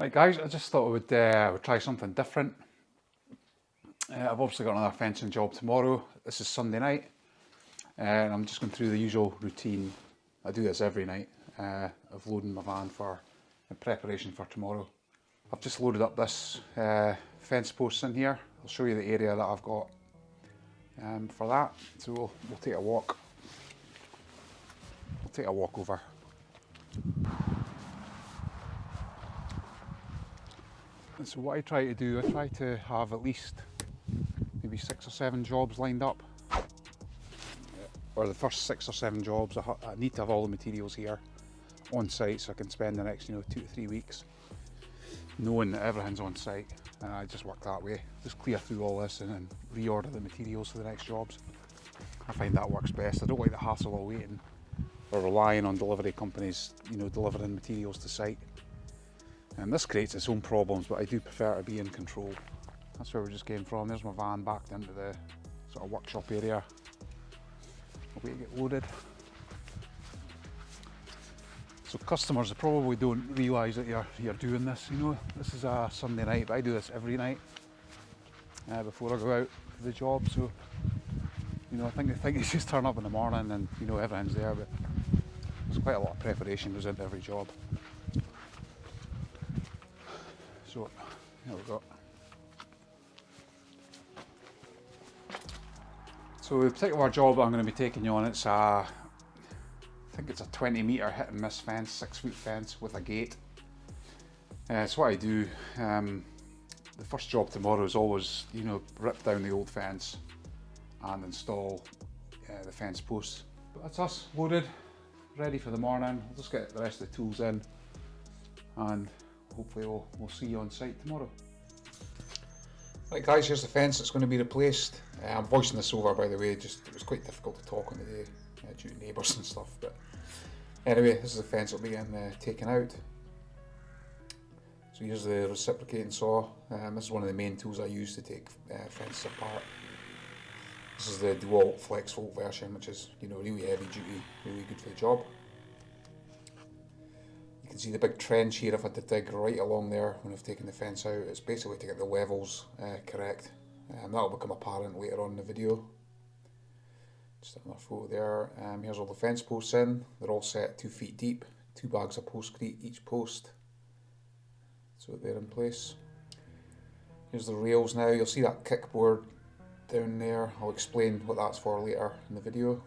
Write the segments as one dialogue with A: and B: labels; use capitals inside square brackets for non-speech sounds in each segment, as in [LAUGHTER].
A: Right guys, I just thought I would, uh, would try something different. Uh, I've obviously got another fencing job tomorrow. This is Sunday night. Uh, and I'm just going through the usual routine. I do this every night uh, of loading my van for in preparation for tomorrow. I've just loaded up this uh, fence post in here. I'll show you the area that I've got um, for that. So we'll, we'll take a walk. We'll take a walk over. So what I try to do, I try to have at least maybe six or seven jobs lined up. Or the first six or seven jobs, I, I need to have all the materials here on site so I can spend the next you know two to three weeks knowing that everything's on site. And I just work that way just clear through all this and then reorder the materials for the next jobs. I find that works best. I don't like the hassle of waiting or relying on delivery companies you know delivering materials to site and this creates its own problems but I do prefer to be in control that's where we just came from there's my van backed into the sort of workshop area I'll wait to get loaded so customers probably don't realise that you're, you're doing this, you know. This is a Sunday night, but I do this every night uh, before I go out for the job. So, you know, I think they think you [LAUGHS] just turn up in the morning and, you know, everything's there, but there's quite a lot of preparation goes into every job. So, here we go. So the particular job I'm going to be taking you on, it's a I think it's a 20 metre hit and miss fence, six foot fence with a gate. Uh, it's what I do. Um, the first job tomorrow is always, you know, rip down the old fence and install uh, the fence posts. But that's us, loaded, ready for the morning. I'll just get the rest of the tools in and hopefully we'll, we'll see you on site tomorrow. Right guys, here's the fence that's going to be replaced. Uh, I'm voicing this over by the way, just it was quite difficult to talk on the day uh, due to neighbours [LAUGHS] and stuff. But anyway, this is the fence that'll be getting uh, taken out. So here's the reciprocating saw. Um, this is one of the main tools I use to take uh, fences apart. This is the DeWalt FlexVolt version, which is you know really heavy duty, really good for the job. You can see the big trench here I've had to dig right along there when I've taken the fence out. It's basically to get the levels uh, correct. Um, that will become apparent later on in the video. Just another photo there. Um, here's all the fence posts in. They're all set two feet deep. Two bags of postcrete each post. So they're in place. Here's the rails now. You'll see that kickboard down there. I'll explain what that's for later in the video.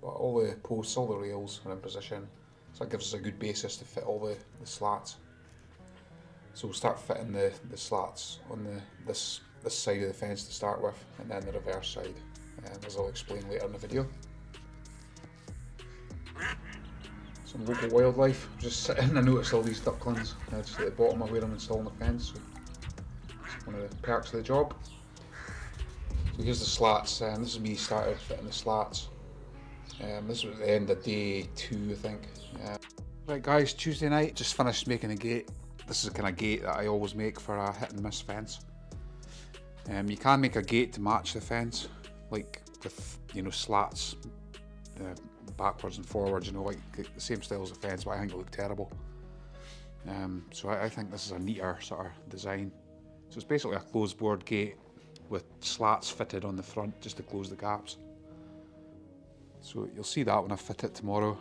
A: But all the posts, all the rails are in position. That gives us a good basis to fit all the, the slats. So we'll start fitting the, the slats on the this this side of the fence to start with and then the reverse side um, as I'll explain later in the video. Some local wildlife, just sitting, I noticed all these ducklings uh, just at the bottom of where I'm installing the fence, so it's one of the perks of the job. So here's the slats, and um, this is me started fitting the slats. Um, this was the end of day two, I think. Uh, right guys, Tuesday night, just finished making a gate. This is the kind of gate that I always make for a hit and miss fence. Um, you can make a gate to match the fence, like with you know slats uh, backwards and forwards you know like the same style as the fence but I think it looked terrible um, so I, I, think this is a neater sort of design so it's basically a closed board gate with slats fitted on the front just to close the gaps so you'll see that when I fit it tomorrow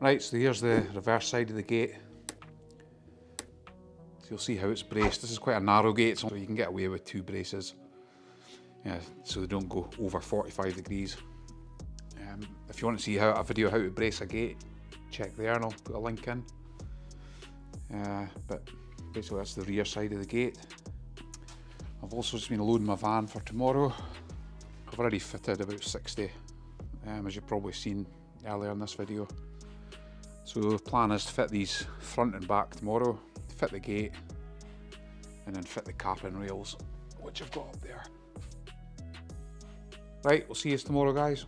A: right so here's the reverse side of the gate so you'll see how it's braced this is quite a narrow gate so you can get away with two braces yeah, so they don't go over 45 degrees. Um, if you want to see how a video how to brace a gate, check there and I'll put a link in. Uh, but basically that's the rear side of the gate. I've also just been loading my van for tomorrow. I've already fitted about 60, um, as you've probably seen earlier in this video. So the plan is to fit these front and back tomorrow, fit the gate, and then fit the and rails, which I've got up there. Right, we'll see you tomorrow, guys.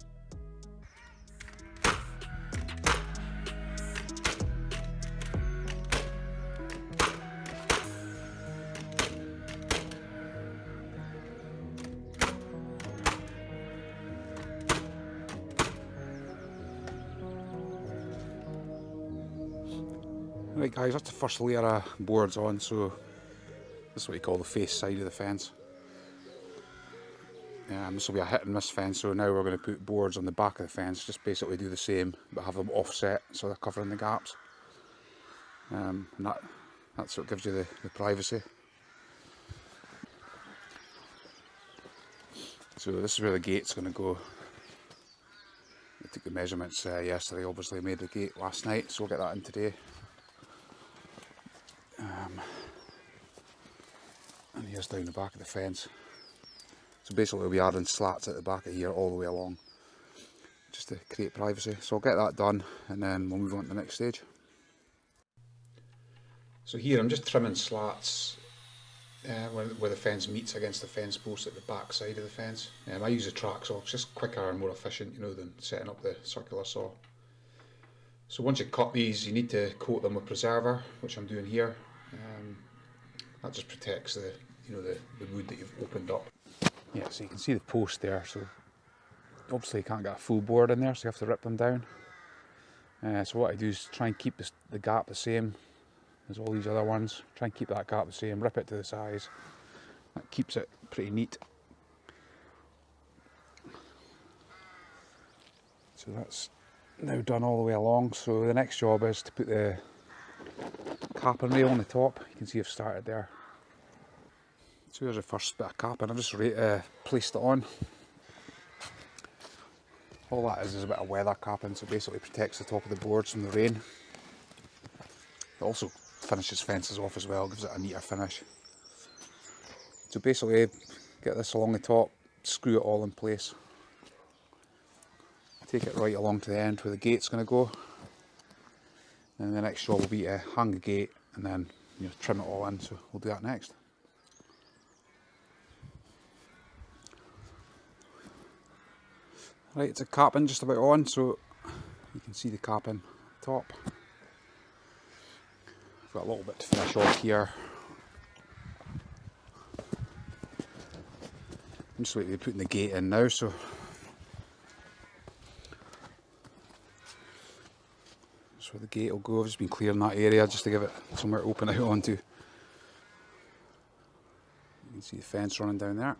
A: Right guys, that's the first layer of boards on, so this is what you call the face side of the fence. Um, this will be a hit and miss fence, so now we're going to put boards on the back of the fence, just basically do the same, but have them offset so they're covering the gaps. Um, and that, that's what gives you the, the privacy. So this is where the gate's going to go. I took the measurements uh, yesterday, obviously made the gate last night, so we'll get that in today. Um, and here's down the back of the fence. So basically we'll be adding slats at the back of here all the way along, just to create privacy. So I'll get that done and then we'll move on to the next stage. So here I'm just trimming slats uh, where, where, the fence meets against the fence post at the back side of the fence. Um, I use a track saw, it's just quicker and more efficient you know than setting up the circular saw. So once you cut these you need to coat them with preserver, which I'm doing here. Um, that just protects the you know the, the wood that you've opened up. Yeah, so you can see the post there, so obviously you can't get a full board in there, so you have to rip them down. Uh, so what I do is try and keep this, the gap the same as all these other ones. Try and keep that gap the same, rip it to the size. That keeps it pretty neat. So that's now done all the way along. So the next job is to put the capping rail on the top. You can see I've started there. So here's the first bit of capping. I've just uh, placed it on. All that is is a bit of weather capping, so basically protects the top of the boards from the rain. It also finishes fences off as well, gives it a neater finish. So basically get this along the top, screw it all in place. Take it right along to the end where the gate's going to go. And the next job will be to hang the gate and then you know, trim it all in, so we'll do that next. Right, it's a capping just about on, so you can see the capping top. Got a little bit to finish off here. I'm just waiting to be putting the gate in now, so where the gate will go. I've just been clearing that area just to give it somewhere to open out [LAUGHS] onto. You can see the fence running down there.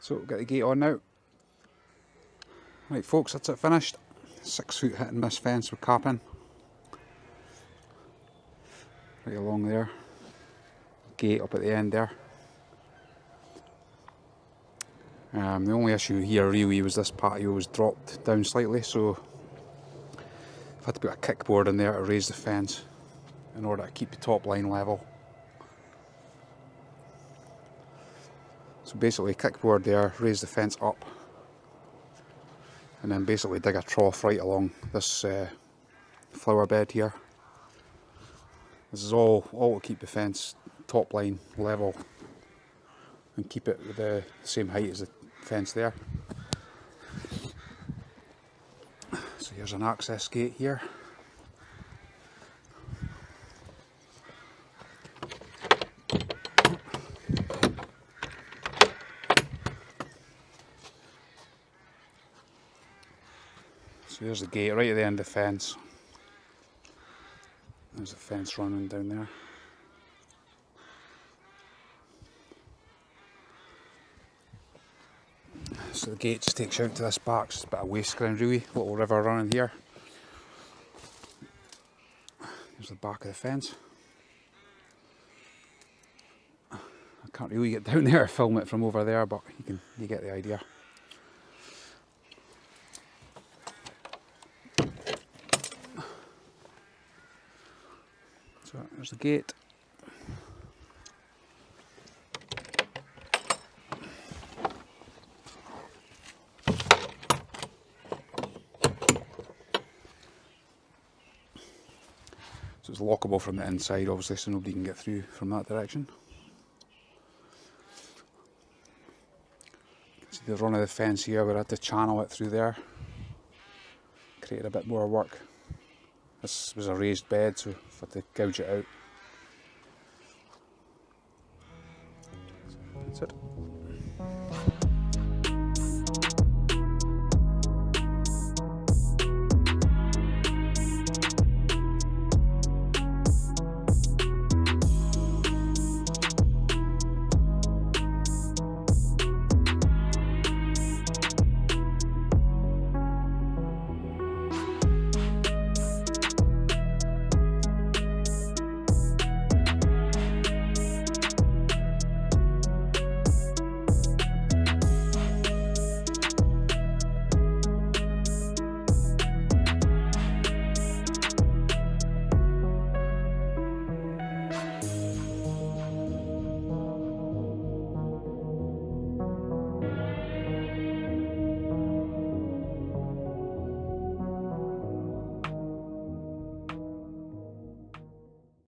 A: So we'll get the gate on now. Right folks, that's it finished. Six foot hit and miss fence with capping. Right along there. Gate up at the end there. Um, the only issue here really was this patio was dropped down slightly so I've had to put a kickboard in there to raise the fence in order to keep the top line level. So basically kickboard there, raise the fence up and then basically dig a trough right along this uh, flower bed here. This is all, all to keep the fence top line level and keep it the same height as the fence there. So here's an access gate here. So there's the gate right at the end of the fence. There's a fence running down there. So the gate just takes you out to this back, it's a bit of waste ground really, little river running here. There's the back of the fence. I can't really get down [LAUGHS] there film it from over there, but you can you get the idea. So there's the gate. was lockable from the inside obviously so nobody can get through from that direction. See the run of the fence here where I had to channel it through there. Created a bit more work. This was a raised bed so I had to gouge it out. That's it.